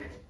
closer.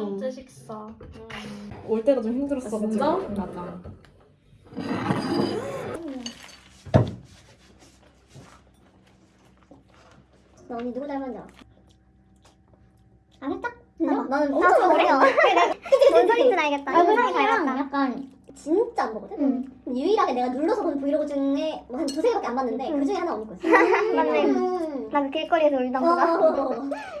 번째 식사. 올 때가 좀 힘들었어. 진짜? 맞아. 너 언니 누구 알아? 안 했다? 나는 나도 엄청 모르겠어. 어려. 뭔 알겠다. 얼굴상이 얼굴상이랑 닮았다. 약간 진짜 안 보거든? 응. 유일하게 내가 눌러서 본 브이로그 중에 뭐 한 두세 개밖에 안 봤는데 응. 그 중에 하나 언니 거였어. 맞네. 음. 나그 길거리에서 울던 거가.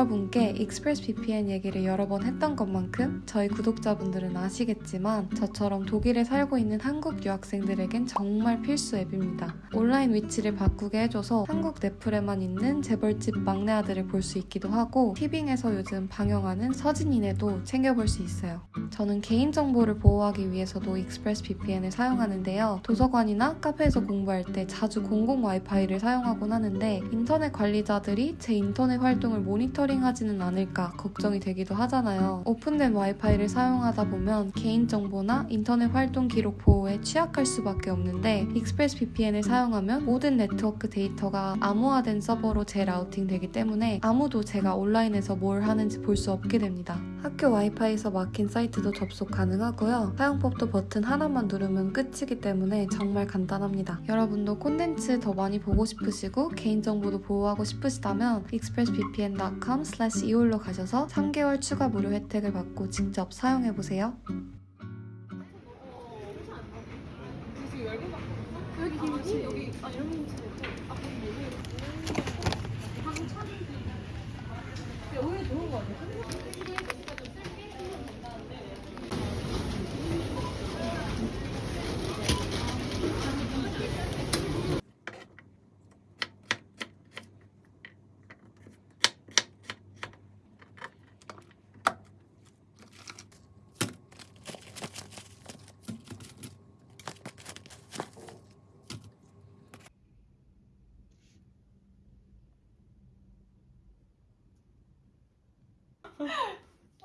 여러분께 Express VPN 얘기를 여러 번 했던 것만큼 저희 구독자분들은 아시겠지만 저처럼 독일에 살고 있는 한국 유학생들에겐 정말 필수 앱입니다. 온라인 위치를 바꾸게 해줘서 한국 넷플에만 있는 재벌집 막내 아들을 볼 수 있기도 하고 티빙에서 요즘 방영하는 서진이네도 챙겨볼 수 있어요. 저는 개인정보를 보호하기 위해서도 Express VPN을 사용하는데요. 도서관이나 카페에서 공부할 때 자주 공공 와이파이를 사용하곤 하는데 인터넷 관리자들이 제 인터넷 활동을 모니터링 하지는 않을까 걱정이 되기도 하잖아요. 오픈된 와이파이를 사용하다 보면 개인정보나 인터넷 활동 기록 보호에 취약할 수밖에 없는데 Express VPN을 사용하면 모든 네트워크 데이터가 암호화된 서버로 재routing 되기 때문에 아무도 제가 온라인에서 뭘 하는지 볼 수 없게 됩니다. 학교 와이파이에서 막힌 사이트도 접속 가능하고요. 사용법도 버튼 하나만 누르면 끝이기 때문에 정말 간단합니다. 여러분도 콘텐츠 더 많이 보고 싶으시고 개인정보도 보호하고 싶으시다면 dot com slash 이홀로 가셔서 3개월 추가 무료 혜택을 받고 직접 사용해보세요. 오히려 좋은 거 같아.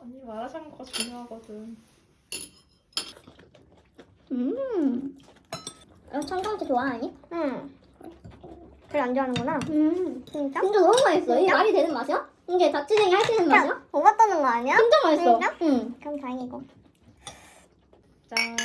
언니 마라샹궈 중요하거든. 음. 어, 청경채 좋아하니? 응. 그래 안 좋아하는구나. 음. 진짜? 진짜 너무 맛있어. 이게 진짜? 말이 되는 맛이야? 이게 자취생이 할 수 있는 맛이야? 야, 오바 떠는 거 아니야? 진짜 맛있어. 진짜? 응. 그럼 다행이고. 짠.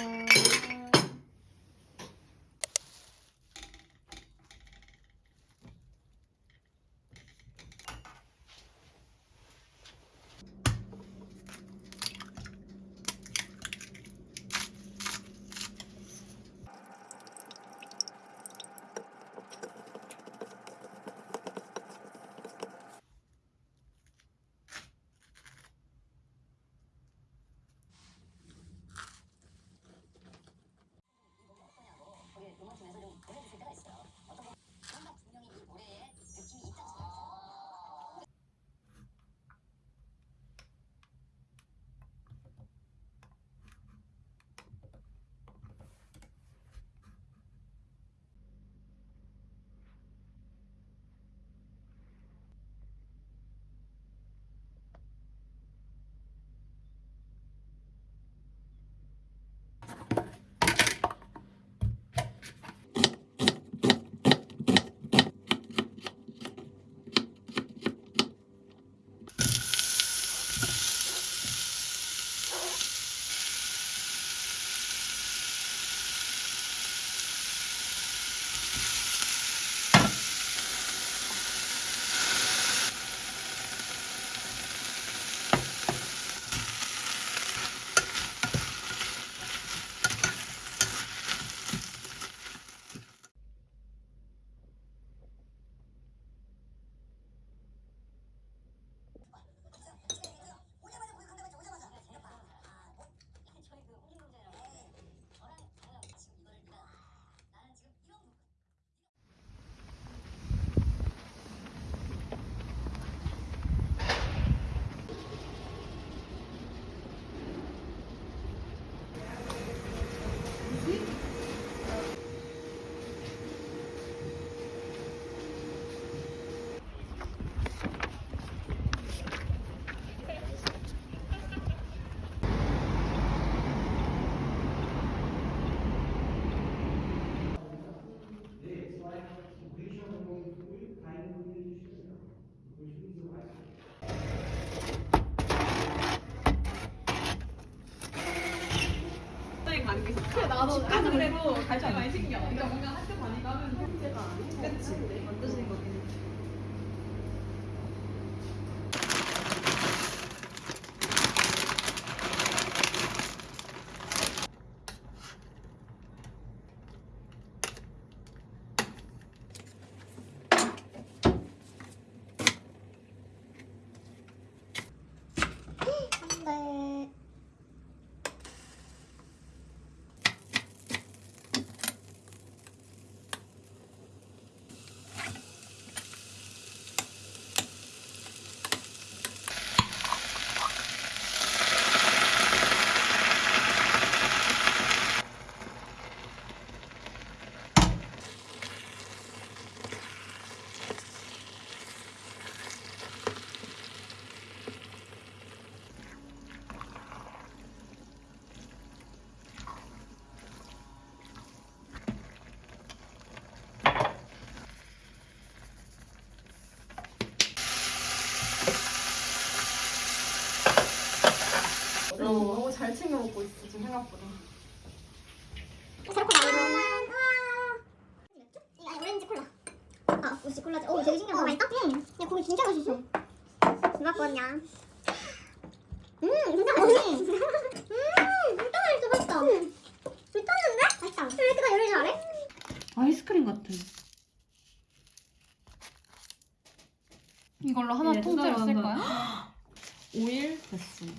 신기해. 그러니까 뭔가 학교 다니까 하면 형제가 그치는 거긴. 네. 어, 너무 잘 챙겨 먹고 있어 지금 생각보다. 새롭고 나오는 이거 오렌지 콜라 아 오렌지 콜라지 오 되게 신기하다 어, 맛있다? 응 야 고기 진짜 맛있어 누가 거냐 음 진짜 맛있어 음 진짜 맛있어 맛있다 미쳤는데? 맛있다 왜 이렇게 다 요리 잘해? 아이스크림 같아. 이걸로 하나 예, 통째로 쓸. 거야? 5일 됐어요.